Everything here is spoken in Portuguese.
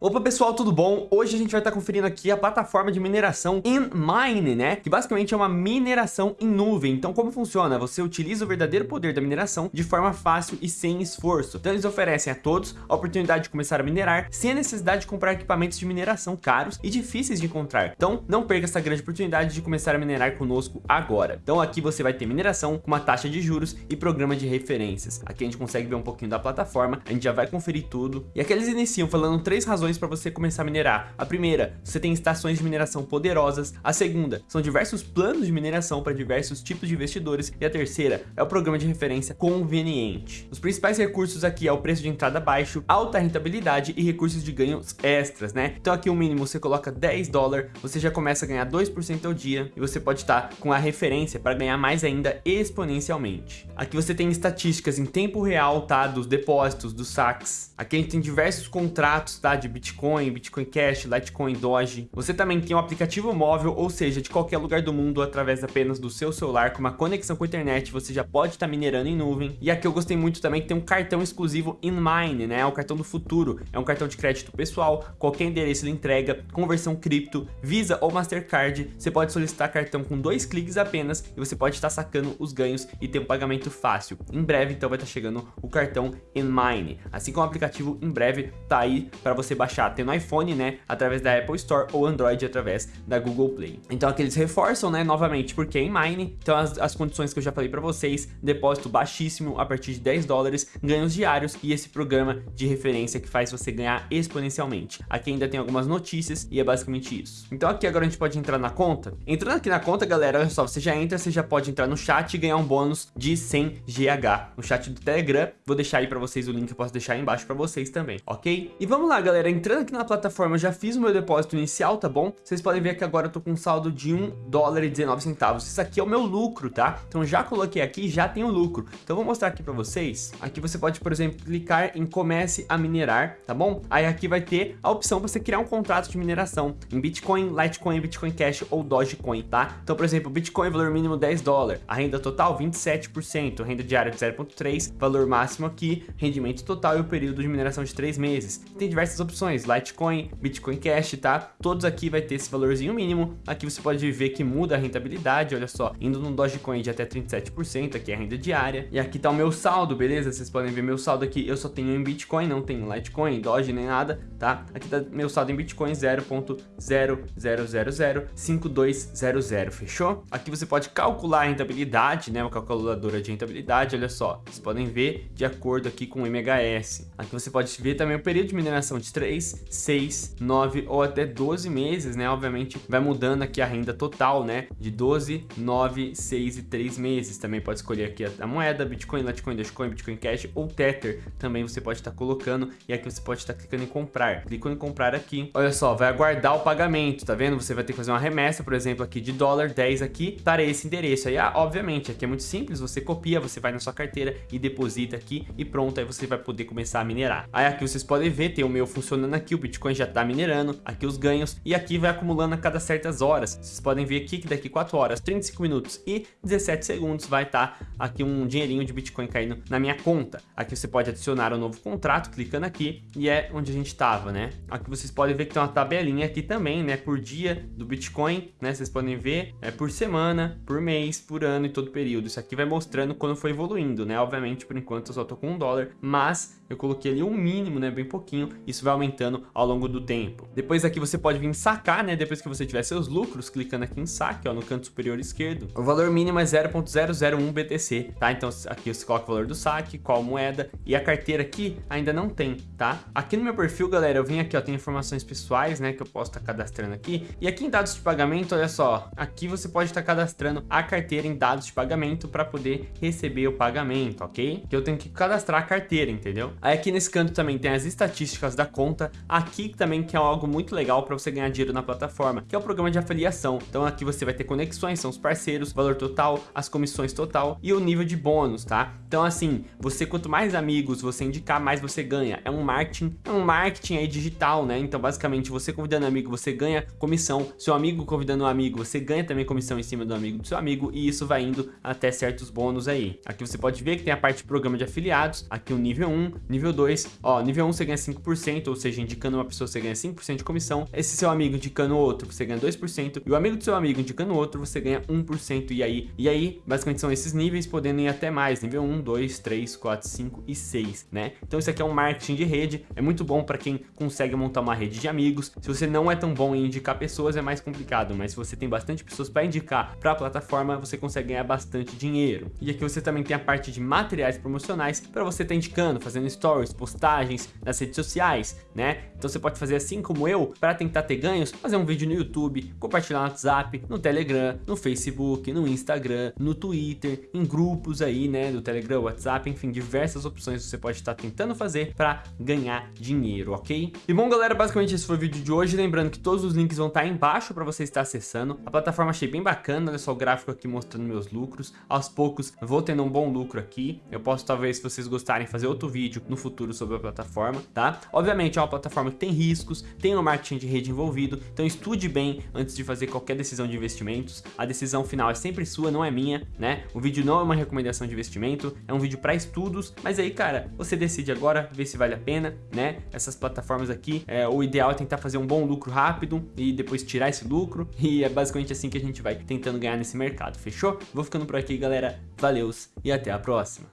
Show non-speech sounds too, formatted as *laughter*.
Opa pessoal, tudo bom? Hoje a gente vai estar conferindo aqui a plataforma de mineração InMine, né? Que basicamente é uma mineração em nuvem. Então como funciona? Você utiliza o verdadeiro poder da mineração de forma fácil e sem esforço. Então eles oferecem a todos a oportunidade de começar a minerar sem a necessidade de comprar equipamentos de mineração caros e difíceis de encontrar. Então não perca essa grande oportunidade de começar a minerar conosco agora. Então aqui você vai ter mineração com uma taxa de juros e programa de referências. Aqui a gente consegue ver um pouquinho da plataforma, a gente já vai conferir tudo. E aqui eles iniciam falando três razões razões para você começar a minerar. A primeira, você tem estações de mineração poderosas. A segunda, são diversos planos de mineração para diversos tipos de investidores. E a terceira, é o programa de referência conveniente. Os principais recursos aqui é o preço de entrada baixo, alta rentabilidade e recursos de ganhos extras, né? Então aqui o mínimo você coloca 10 dólares, você já começa a ganhar 2% ao dia e você pode estar com a referência para ganhar mais ainda exponencialmente. Aqui você tem estatísticas em tempo real, tá? Dos depósitos, dos saques. Aqui a gente tem diversos contratos, tá? De Bitcoin, Bitcoin Cash, Litecoin, Doge. Você também tem um aplicativo móvel, ou seja, de qualquer lugar do mundo, através apenas do seu celular, com uma conexão com a internet, você já pode estar minerando em nuvem. E aqui eu gostei muito também que tem um cartão exclusivo InMine, né? É cartão do futuro. É um cartão de crédito pessoal, qualquer endereço ele entrega, conversão cripto, Visa ou Mastercard. Você pode solicitar cartão com dois cliques apenas e você pode estar sacando os ganhos e ter um pagamento fácil. Em breve, então, vai estar chegando o cartão InMine. Assim como o aplicativo, em breve, tá aí para você baixar baixar tendo iPhone, né, através da Apple Store ou Android através da Google Play. Então aqui eles reforçam, né, novamente, porque é em Mine, então as, as condições que eu já falei para vocês, depósito baixíssimo a partir de 10 dólares, ganhos diários e esse programa de referência que faz você ganhar exponencialmente. Aqui ainda tem algumas notícias e é basicamente isso. Então aqui agora a gente pode entrar na conta. Entrando aqui na conta, galera, olha só, você já entra, você já pode entrar no chat e ganhar um bônus de 100 GH no chat do Telegram. Vou deixar aí para vocês o link, eu posso deixar aí embaixo para vocês também, ok? E vamos lá, galera, entrando aqui na plataforma, já fiz o meu depósito inicial, tá bom? Vocês podem ver que agora eu tô com um saldo de 1 dólar e 19 centavos. Isso aqui é o meu lucro, tá? Então já coloquei aqui, já tem o lucro. Então vou mostrar aqui pra vocês. Aqui você pode, por exemplo, clicar em comece a minerar, tá bom? Aí aqui vai ter a opção pra você criar um contrato de mineração em Bitcoin, Litecoin, Bitcoin Cash ou Dogecoin, tá? Então, por exemplo, Bitcoin, valor mínimo 10 dólares, a renda total 27%, renda diária de 0.3, valor máximo aqui, rendimento total e o período de mineração de 3 meses. Tem diversas opções, Litecoin, Bitcoin Cash, tá? Todos aqui vai ter esse valorzinho mínimo. Aqui você pode ver que muda a rentabilidade, olha só, indo no Dogecoin de até 37%, aqui é a renda diária. E aqui tá o meu saldo, beleza? Vocês podem ver meu saldo aqui, eu só tenho em Bitcoin, não tenho Litecoin, Doge nem nada, tá? Aqui tá meu saldo em Bitcoin 0.00005200, fechou? Aqui você pode calcular a rentabilidade, né? Uma calculadora de rentabilidade, olha só. Vocês podem ver de acordo aqui com o MHS. Aqui você pode ver também o período de mineração de 3, 6, 9 ou até 12 meses, né? Obviamente vai mudando aqui a renda total, né? De 12, 9, 6 e 3 meses. Também pode escolher aqui a, moeda, Bitcoin, Litecoin, Dogecoin, Bitcoin Cash ou Tether. Também você pode estar colocando e aqui você pode estar clicando em comprar. Clicando em comprar aqui. Olha só, vai aguardar o pagamento, tá vendo? Você vai ter que fazer uma remessa, por exemplo, aqui de dólar 10 aqui para esse endereço. Aí, ah, obviamente, aqui é muito simples, você copia, você vai na sua carteira e deposita aqui e pronto, aí você vai poder começar a minerar. Aí aqui vocês podem ver, tem o meu funcionando aqui, o Bitcoin já está minerando, aqui os ganhos, e aqui vai acumulando a cada certas horas. Vocês podem ver aqui que daqui 4 horas, 35 minutos e 17 segundos vai estar tá aqui um dinheirinho de Bitcoin caindo na minha conta. Aqui você pode adicionar um novo contrato, clicando aqui, e é onde a gente estava, né? Aqui vocês podem ver que tem uma tabelinha aqui também, né? Por dia do Bitcoin, né? Vocês podem ver é por semana, por mês, por ano e todo período. Isso aqui vai mostrando quando foi evoluindo, né? Obviamente, por enquanto eu só tô com um dólar, mas eu coloquei ali um mínimo, né? Bem pouquinho. Isso vai aumentando ao longo do tempo. Depois aqui você pode vir sacar, né? Depois que você tiver seus lucros, clicando aqui em saque, ó, no canto superior esquerdo. O valor mínimo é 0.001 BTC, tá? Então aqui você coloca o valor do saque, qual moeda e a carteira aqui ainda não tem, tá? Aqui no meu perfil, galera, eu vim aqui, ó, tem informações pessoais, né? Que eu posso estar tá cadastrando aqui. E aqui em dados de pagamento, olha só, aqui você pode estar tá cadastrando a carteira em dados de pagamento para poder receber o pagamento, ok? Que eu tenho que cadastrar a carteira, entendeu? Aí aqui nesse canto também tem as estatísticas da conta. Aqui também que é algo muito legal para você ganhar dinheiro na plataforma, que é o programa de afiliação. Então aqui você vai ter conexões, são os parceiros, valor total, as comissões total e o nível de bônus, tá? Então assim, você quanto mais amigos você indicar, mais você ganha. É um marketing, é um marketing aí digital, né? Então basicamente você convidando amigo, você ganha comissão. Seu amigo convidando um amigo, você ganha também comissão em cima do amigo do seu amigo e isso vai indo até certos bônus aí. Aqui você pode ver que tem a parte de programa de afiliados, aqui o nível 1, nível 2, ó, nível 1 você ganha 5%, ou seja, indicando uma pessoa você ganha 5% de comissão, esse seu amigo indicando outro você ganha 2%, e o amigo do seu amigo indicando outro você ganha 1%, e aí, e aí, basicamente são esses níveis, podendo ir até mais, nível 1, 2, 3, 4, 5 e 6, né? Então isso aqui é um marketing de rede, é muito bom para quem consegue montar uma rede de amigos, se você não é tão bom em indicar pessoas é mais complicado, mas se você tem bastante pessoas para indicar para a plataforma, você consegue ganhar bastante dinheiro. E aqui você também tem a parte de materiais promocionais para você estar tá indicando, fazendo stories, postagens nas redes sociais, né? Então você pode fazer assim como eu, para tentar ter ganhos, fazer um vídeo no YouTube, compartilhar no WhatsApp, no Telegram, no Facebook, no Instagram, no Twitter, em grupos aí, né, do Telegram, WhatsApp, enfim, diversas opções você pode estar tentando fazer para ganhar dinheiro, ok? E bom, galera, basicamente esse foi o vídeo de hoje, lembrando que todos os links vão estar embaixo para você estar acessando. A plataforma achei bem bacana, olha só o gráfico aqui mostrando meus lucros. Aos poucos vou tendo um bom lucro aqui. Eu posso talvez, se vocês gostarem, fazer outro vídeo no futuro sobre a plataforma, tá? Obviamente é uma plataforma que tem riscos, tem um marketing de rede envolvido, então estude bem antes de fazer qualquer decisão de investimentos. A decisão final é sempre sua, não é minha, né? O vídeo não é uma recomendação de investimento, é um vídeo para estudos, mas aí, cara, você decide agora, ver se vale a pena, né? Essas plataformas aqui, é, o ideal é tentar fazer um bom lucro rápido e depois tirar esse lucro, *laughs* e é basicamente assim que a gente vai tentando ganhar nesse mercado, fechou? Vou ficando por aqui, galera. Valeus e até a próxima.